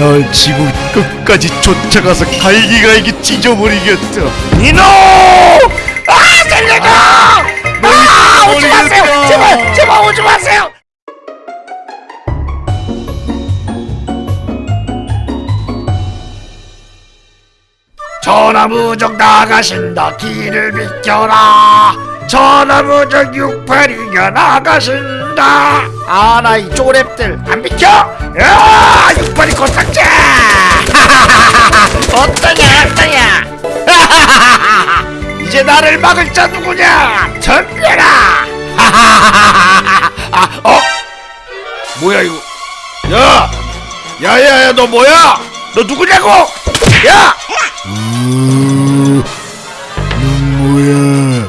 널 지구 끝까지 쫓아가서 갈기갈기 찢어버리겠다 이놈! 아 살려줘! 아 오지 마세요! 제발 제발 오지 마세요! 전화무적 나가신다 길을 비켜라 전화무적 68이가 나가신다 아 나 이 쪼랩들. 안 비켜! 야 68이 코딱지! 어떠냐 어떠냐? 이제 나를 막을 자 누구냐? 덤벼라 아, 어? 뭐야 이거? 야! 야야야 너 뭐야? 너 누구냐고? 야! 뭐야?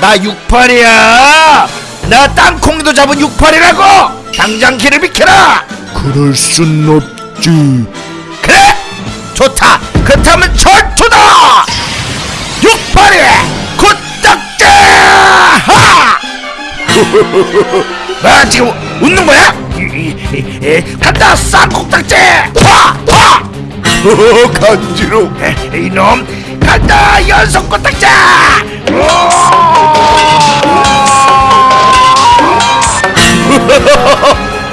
나 68이야 나 땅콩이도 잡은 68이라고! 당장 길을 비켜라! 그럴 순 없지. 그래! 좋다! 그렇다면 전투다! 68이 굿딱지 하! 나 지금 웃는 거야? 간다 쌍콩딱지 화! 화! 간지러. 에, 이놈 간다 연속 코딱지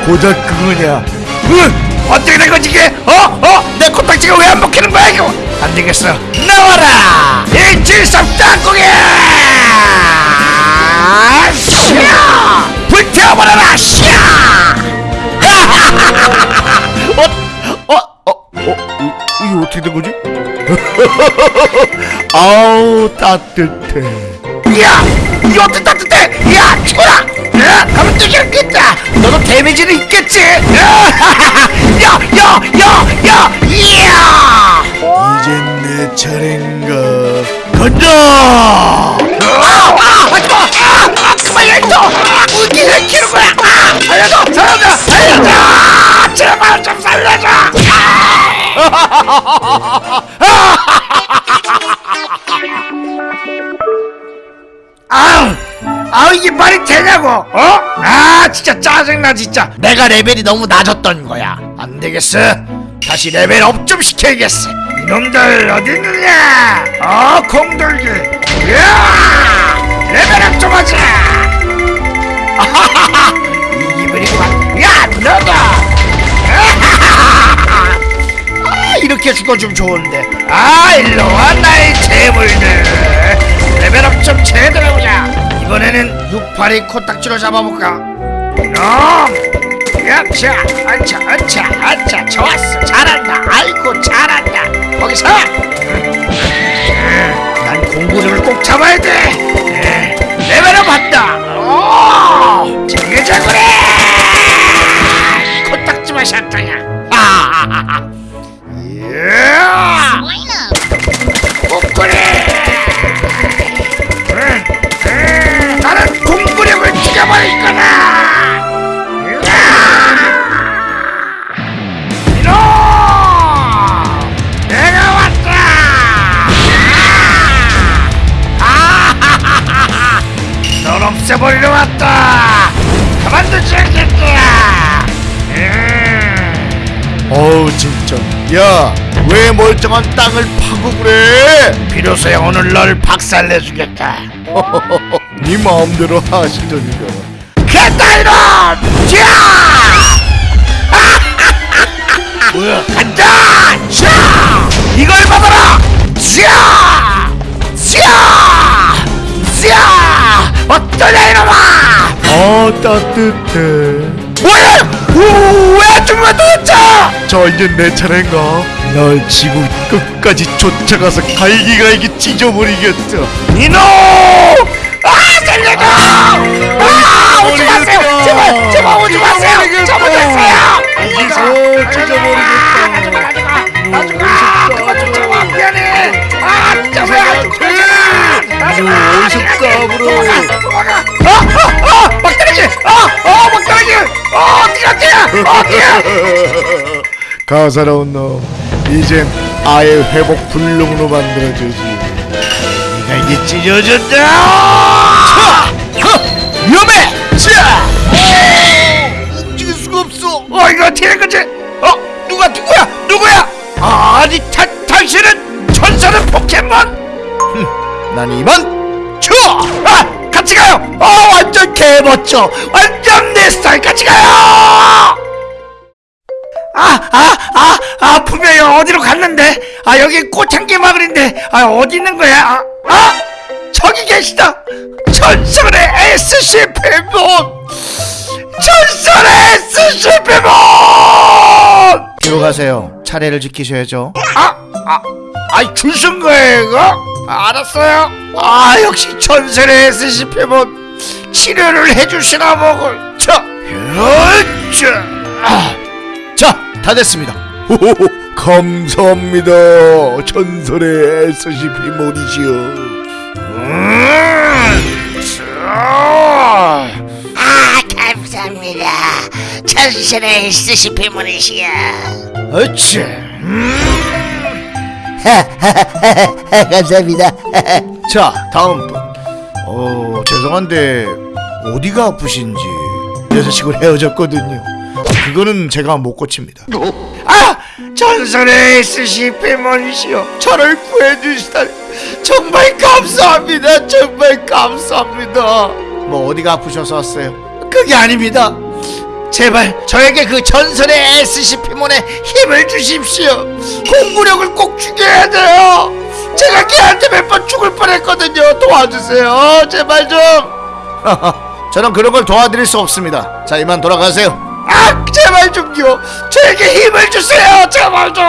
고작 그거냐 으, 어떻게 된 거지 이게? 어? 어? 내 코딱지가 왜 안 먹히는 거야 이거? 안 되겠어 나와라! 173 땅콩이! 샤! 불태워버려라! 샤! 어? 어? 어? 어? 이, 이게 어떻게 된 거지? 아우 따뜻해 야! 이거 어떻게 따뜻해? 야! 죽어라! 야! 가면 되겠다! 너도 데미지는 있겠지? 야! 야! 야! 야! 야! 이야! 이젠 내 차례인가 간다! 아! 아! 하지마! 아! 아! 그만 열도! 아! 무기를 키는 거야! 아! 살려줘! 살려줘! 살려줘! 제발 좀 살려줘! 되냐고 어? 아 진짜 짜증나 진짜. 내가 레벨이 너무 낮았던 거야. 안 되겠어. 다시 레벨 업 좀 시켜야겠어. 이놈들 어디 있느냐? 어 공돌기. 야! 레벨 업 좀 하자. 아하하하 이 기분이구만 야 아하하하. 아 이렇게 죽어주면 좋은데. 아 일로와 나의 제물들. 레벨업 좀 제대로 해보자. 이번에는 682 코딱지로 잡아볼까? 이놈! 야차 아차 아차 아차. 좋았어. 잘한다. 아이고 잘한다. 거기서! 음, 난 공구를 꼭 잡아야 돼 죽여버릴 거다! 이놈! 내가 왔다! 아하하하하 널 없애버리러 왔다! 가만두지 않겠다 음. 어우 진짜. 야 왜 멀쩡한 땅을 파고 그래 비로소야 오늘 널 박살내주겠다 네 마음대로 하시던가 개다 이놈! 자! 뭐야? 간다! 자! 이걸 받아라! 자! 자! 자! 어떠냐 이놈아! 아 따뜻해 뭐야? 오, 왜 죽으면 도대 체? 자 이제 내 차례인가 널 지구 끝까지 쫓아가서 갈기갈기 찢어버리겠다 이놈! 아 살려줘! 아 오지 마세요! 제발 제발 오지 마세요! 잘못했어요! 여기서 찢어버리겠다. 가져가 가져가 그만 좀 잡아 미안해! 아 진짜 왜안 죽잖아 가져가 어디서 까불어. 도망가 도망가! 어어어 막다르기 어어 막다르기 어 어떻게 어떻게 어떻게 가사로운 놈 이젠 아예 회복 불능으로 만들어주지. 내가 이제 찢어졌다! 위험해! 자 움직일 수가 없어? 어 이거 어떻게 된 거지? 어 누가 누구야? 누구 아니 타, 당신은 전설의 포켓몬? 난 이만 좋아 아 같이 가요! 어 완전 개멋져! 완전 내 스타일 같이 가요 아 아 아 아 분명히 어디로 갔는데? 아 여기 꽃향기 마을인데. 아 어디 있는 거야? 아, 아 저기 계시다. 전설의 SCP몬. 전설의 SCP몬! 뒤로 가세요. 차례를 지키셔야죠. 아, 아, 아이 줄선 거예요 이거? 아, 알았어요. 아 역시 전설의 SCP몬. 치료를 해주시나 보고 자, 으쌰. 아, 자 다 됐습니다. 호호호. 감사합니다. 전설의 음, 자. 아 감사합니다. 전설의 SCP문이시여. 어찌 감사합니다. 자 다음 분. 어, 죄송한데 어디가 아프신지 여자친구 헤어졌거든요 그거는 제가 못 고칩니다 아 전설의 SCP몬이시여 저를 구해주시다니 정말 감사합니다 정말 감사합니다 뭐 어디가 아프셔서 왔어요 그게 아닙니다. 제발 저에게 그 전설의 SCP몬의 힘을 주십시오. 공구력을 꼭 죽여야 돼요. 제가 걔한테 몇 번 죽을 뻔했거든요. 도와주세요. 제발 좀. 저는 그런 걸 도와드릴 수 없습니다 자 이만 돌아가세요 아, 제발 좀요. 저에게 힘을 주세요. 제발 좀.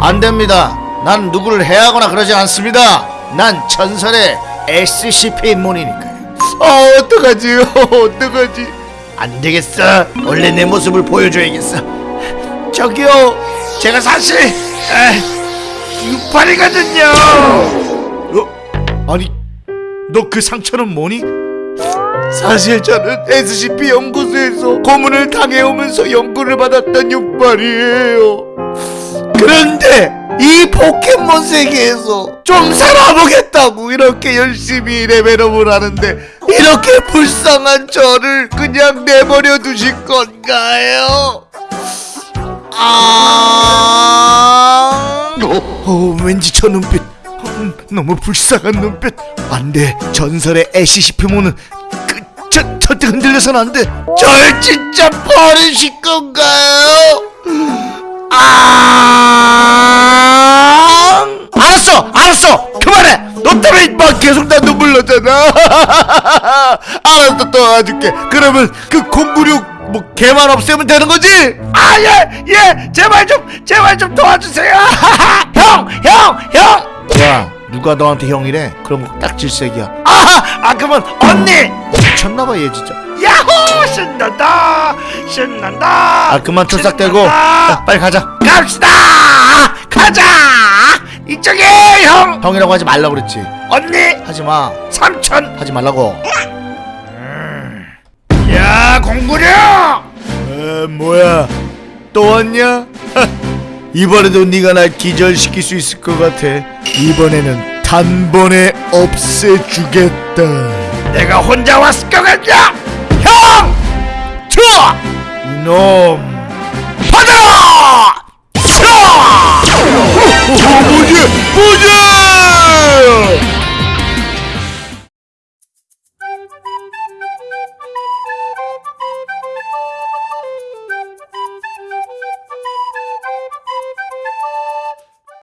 안 됩니다. 난 누구를 해하거나 그러지 않습니다. 난 전설의 SCP몬이니까요. 아, 어떡하지? 어떡하지? 안 되겠어. 원래 내 모습을 보여줘야겠어. 저기요. 제가 사실 에, 육팔이거든요. 어? 아니, 너 그 상처는 뭐니? 사실 저는 SCP 연구소에서 고문을 당해오면서 연구를 받았던 육발이에요. 그런데 이 포켓몬 세계에서 좀 살아보겠다고 이렇게 열심히 레벨업을 하는데 이렇게 불쌍한 저를 그냥 내버려 두실 건가요? 아... 어, 왠지 저 눈빛 음, 너무 불쌍한 눈빛. 안 돼. 전설의 SCP몬은 절대 흔들려선 안 돼. 절 진짜 버리실 건가요? 아! 알았어, 알았어, 그만해. 너 때문에 막 계속 나 눈물 나잖아. 알았어, 도와줄게. 그러면 그 공구력 뭐 개만 없애면 되는 거지? 아, 예, 예, 제발 좀, 제발 좀 도와주세요. 형, 형, 형. 야, 누가 너한테 형이래? 그럼 딱 질색이야. 아, 아, 그러면 언니. 미쳤나봐 얘 진짜. 야호, 신난다, 신난다. 아 그만 투싹대고 신난다. 야, 빨리 가자. 갑시다! 가자! 이쪽에 형! 형이라고 하지 말라 그랬지. 언니! 하지 마. 삼촌! 하지 말라고. 야 공구려! 에 뭐야? 또 왔냐? 이번에도 네가 날 기절시킬 수 있을 것 같아. 이번에는 단번에 없애주겠다. 내가 혼자 왔을 것 같냐? 형! 좋아! 이놈